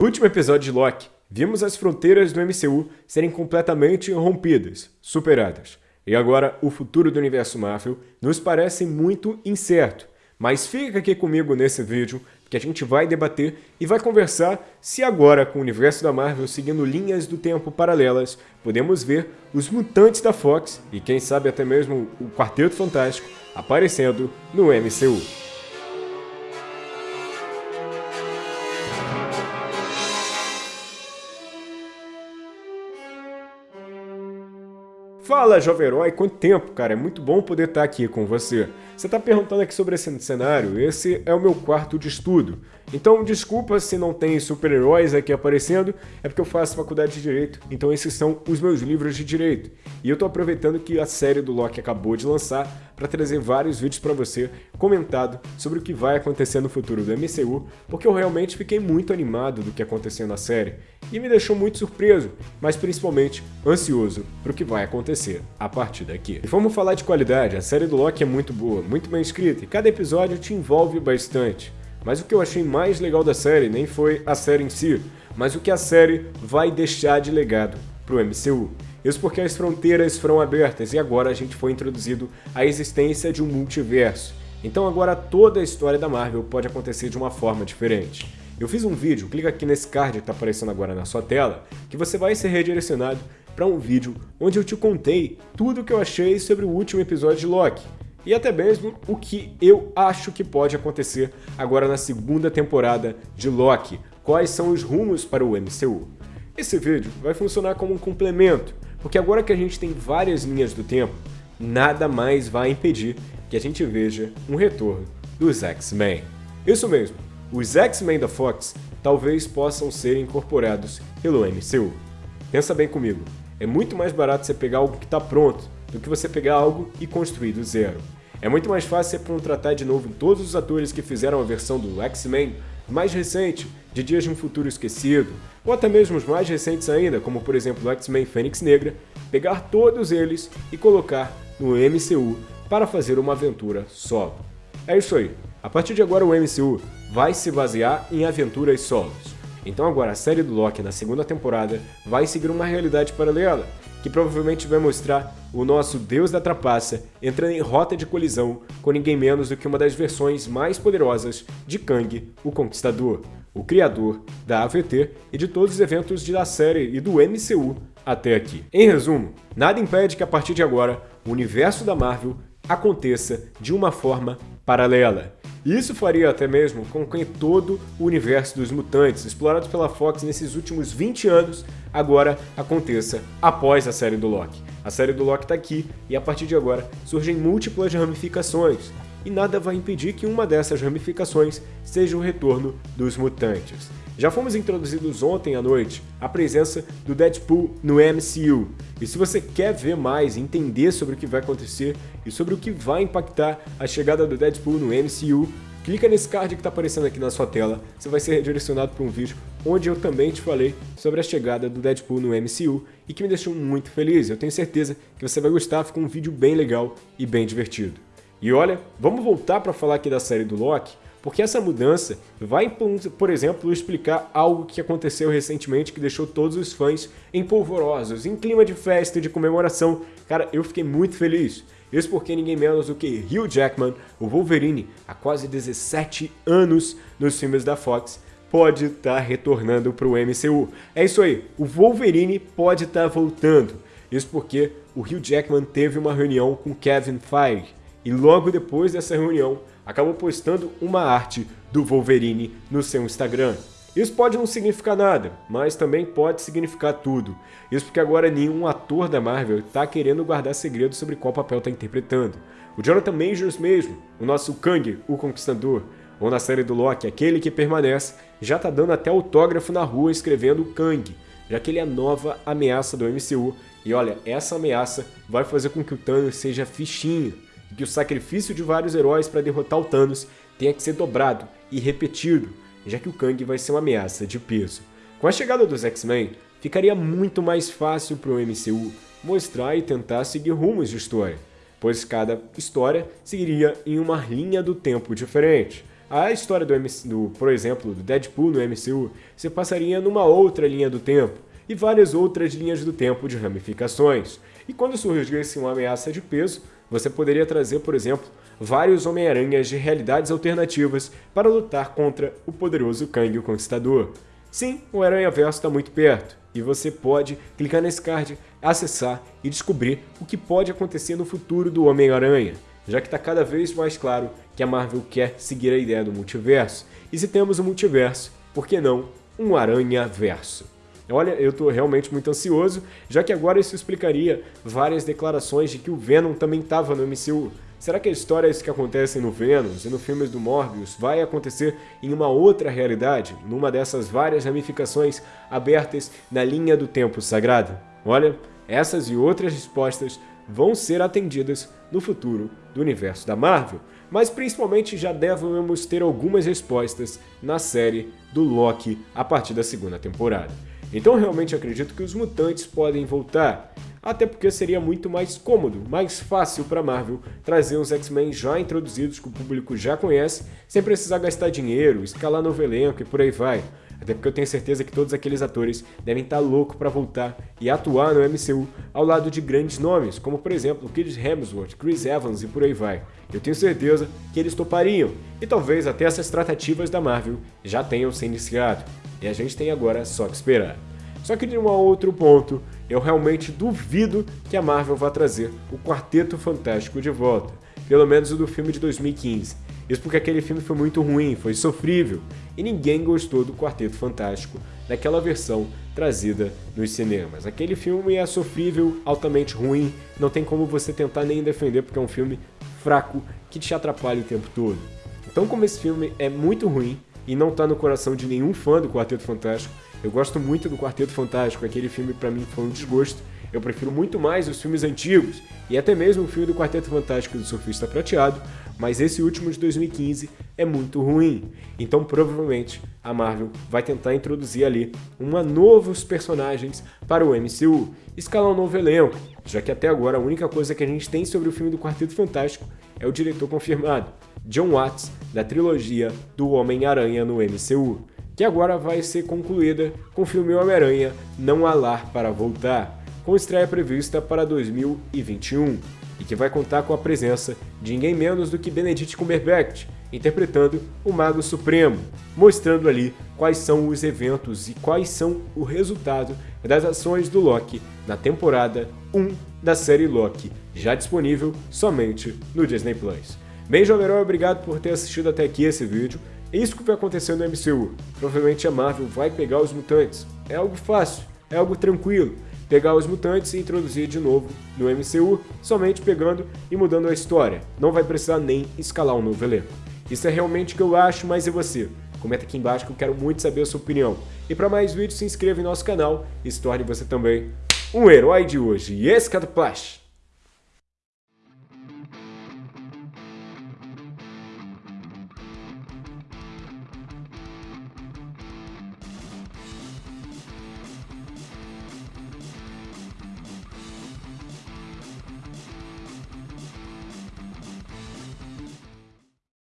No último episódio de Loki, vimos as fronteiras do MCU serem completamente rompidas, superadas. E agora, o futuro do universo Marvel nos parece muito incerto. Mas fica aqui comigo nesse vídeo que a gente vai debater e vai conversar se agora, com o universo da Marvel seguindo linhas do tempo paralelas, podemos ver os mutantes da Fox e quem sabe até mesmo o Quarteto Fantástico aparecendo no MCU. Fala, jovem herói, quanto tempo, cara? É muito bom poder estar aqui com você. Você está perguntando aqui sobre esse cenário? Esse é o meu quarto de estudo. Então, desculpa se não tem super-heróis aqui aparecendo, é porque eu faço faculdade de Direito, então esses são os meus livros de Direito. E eu estou aproveitando que a série do Loki acabou de lançar para trazer vários vídeos para você comentado sobre o que vai acontecer no futuro do MCU, porque eu realmente fiquei muito animado do que aconteceu na série e me deixou muito surpreso, mas principalmente ansioso para o que vai acontecer a partir daqui. E vamos falar de qualidade, a série do Loki é muito boa, muito bem escrita e cada episódio te envolve bastante. Mas o que eu achei mais legal da série nem foi a série em si, mas o que a série vai deixar de legado para o MCU. Isso porque as fronteiras foram abertas e agora a gente foi introduzido à existência de um multiverso. Então agora toda a história da Marvel pode acontecer de uma forma diferente. Eu fiz um vídeo, clica aqui nesse card que está aparecendo agora na sua tela, que você vai ser redirecionado para um vídeo onde eu te contei tudo o que eu achei sobre o último episódio de Loki e até mesmo o que eu acho que pode acontecer agora na segunda temporada de Loki, quais são os rumos para o MCU. Esse vídeo vai funcionar como um complemento, porque agora que a gente tem várias linhas do tempo, nada mais vai impedir que a gente veja um retorno dos X-Men. Isso mesmo, os X-Men da Fox talvez possam ser incorporados pelo MCU. Pensa bem comigo, é muito mais barato você pegar algo que está pronto do que você pegar algo e construir do zero. É muito mais fácil você contratar de novo todos os atores que fizeram a versão do X-Men mais recente, de Dias de um Futuro Esquecido, ou até mesmo os mais recentes ainda, como por exemplo o X-Men Fênix Negra, pegar todos eles e colocar no MCU para fazer uma aventura solo. É isso aí, a partir de agora o MCU vai se basear em aventuras solos. Então agora a série do Loki na segunda temporada vai seguir uma realidade paralela, que provavelmente vai mostrar o nosso Deus da Trapaça entrando em rota de colisão com ninguém menos do que uma das versões mais poderosas de Kang, o Conquistador, o criador da AVT e de todos os eventos da série e do MCU até aqui. Em resumo, nada impede que a partir de agora o universo da Marvel aconteça de uma forma paralela. Isso faria até mesmo com que todo o universo dos mutantes explorados pela Fox nesses últimos 20 anos agora aconteça após a série do Loki. A série do Loki está aqui e a partir de agora surgem múltiplas ramificações, e nada vai impedir que uma dessas ramificações seja o retorno dos mutantes. Já fomos introduzidos ontem à noite a presença do Deadpool no MCU. E se você quer ver mais, entender sobre o que vai acontecer e sobre o que vai impactar a chegada do Deadpool no MCU, clica nesse card que está aparecendo aqui na sua tela, você vai ser redirecionado para um vídeo onde eu também te falei sobre a chegada do Deadpool no MCU e que me deixou muito feliz. Eu tenho certeza que você vai gostar, ficou um vídeo bem legal e bem divertido. E olha, vamos voltar para falar aqui da série do Loki, porque essa mudança vai, por exemplo, explicar algo que aconteceu recentemente que deixou todos os fãs empolvorosos, em clima de festa e de comemoração. Cara, eu fiquei muito feliz. Isso porque ninguém menos do que Hugh Jackman, o Wolverine, há quase 17 anos nos filmes da Fox, pode estar tá retornando para o MCU. É isso aí, o Wolverine pode estar tá voltando. Isso porque o Hugh Jackman teve uma reunião com Kevin Feige, e logo depois dessa reunião, acabou postando uma arte do Wolverine no seu Instagram. Isso pode não significar nada, mas também pode significar tudo. Isso porque agora nenhum ator da Marvel está querendo guardar segredo sobre qual papel está interpretando. O Jonathan Majors mesmo, o nosso Kang, o Conquistador, ou na série do Loki, aquele que permanece, já está dando até autógrafo na rua escrevendo Kang, já que ele é a nova ameaça do MCU. E olha, essa ameaça vai fazer com que o Thanos seja fichinho e que o sacrifício de vários heróis para derrotar o Thanos tenha que ser dobrado e repetido, já que o Kang vai ser uma ameaça de peso. Com a chegada dos X-Men, ficaria muito mais fácil para o MCU mostrar e tentar seguir rumos de história, pois cada história seguiria em uma linha do tempo diferente. a história do, MC, do, por exemplo, do Deadpool no MCU se passaria numa outra linha do tempo, e várias outras linhas do tempo de ramificações. E quando surgisse uma ameaça de peso, você poderia trazer, por exemplo, vários Homem-Aranhas de realidades alternativas para lutar contra o poderoso Kang o Conquistador. Sim, o Aranha Verso está muito perto, e você pode clicar nesse card, acessar e descobrir o que pode acontecer no futuro do Homem-Aranha, já que está cada vez mais claro que a Marvel quer seguir a ideia do multiverso. E se temos um multiverso, por que não um Aranha Verso? Olha, eu estou realmente muito ansioso, já que agora isso explicaria várias declarações de que o Venom também estava no MCU. Será que as histórias que acontecem no Venom e no filme do Morbius vai acontecer em uma outra realidade, numa dessas várias ramificações abertas na linha do tempo sagrado? Olha, essas e outras respostas vão ser atendidas no futuro do universo da Marvel, mas principalmente já devemos ter algumas respostas na série do Loki a partir da segunda temporada. Então realmente acredito que os mutantes podem voltar, até porque seria muito mais cômodo, mais fácil para Marvel trazer uns X-Men já introduzidos que o público já conhece, sem precisar gastar dinheiro, escalar novo elenco e por aí vai. Até porque eu tenho certeza que todos aqueles atores devem estar tá loucos para voltar e atuar no MCU ao lado de grandes nomes, como por exemplo Chris Hemsworth, Chris Evans e por aí vai. Eu tenho certeza que eles topariam, e talvez até essas tratativas da Marvel já tenham se iniciado. E a gente tem agora só que esperar. Só que de um outro ponto, eu realmente duvido que a Marvel vá trazer o Quarteto Fantástico de volta, pelo menos o do filme de 2015. Isso porque aquele filme foi muito ruim, foi sofrível, e ninguém gostou do Quarteto Fantástico daquela versão trazida nos cinemas. Aquele filme é sofrível, altamente ruim, não tem como você tentar nem defender porque é um filme fraco que te atrapalha o tempo todo. Então como esse filme é muito ruim, e não tá no coração de nenhum fã do Quarteto Fantástico. Eu gosto muito do Quarteto Fantástico, aquele filme para mim foi um desgosto. Eu prefiro muito mais os filmes antigos e até mesmo o filme do Quarteto Fantástico do Surfista Prateado, mas esse último de 2015 é muito ruim. Então provavelmente a Marvel vai tentar introduzir ali uma novos personagens para o MCU, escalar um novo elenco, já que até agora a única coisa que a gente tem sobre o filme do Quarteto Fantástico é o diretor confirmado, John Watts, da trilogia do Homem-Aranha no MCU, que agora vai ser concluída com o filme Homem-Aranha Não Há Lar para Voltar, com estreia prevista para 2021, e que vai contar com a presença de ninguém menos do que Benedict Cumberbatch, interpretando o Mago Supremo, mostrando ali quais são os eventos e quais são o resultado das ações do Loki na temporada 1 da série Loki, já disponível somente no Disney+. Bem, Jovem obrigado por ter assistido até aqui esse vídeo. É isso que vai acontecer no MCU. Provavelmente a Marvel vai pegar os mutantes. É algo fácil, é algo tranquilo. Pegar os mutantes e introduzir de novo no MCU, somente pegando e mudando a história. Não vai precisar nem escalar um novo elenco. Isso é realmente o que eu acho, mas e você? Comenta aqui embaixo que eu quero muito saber a sua opinião. E para mais vídeos, se inscreva em nosso canal e se torne você também um herói de hoje. E esse.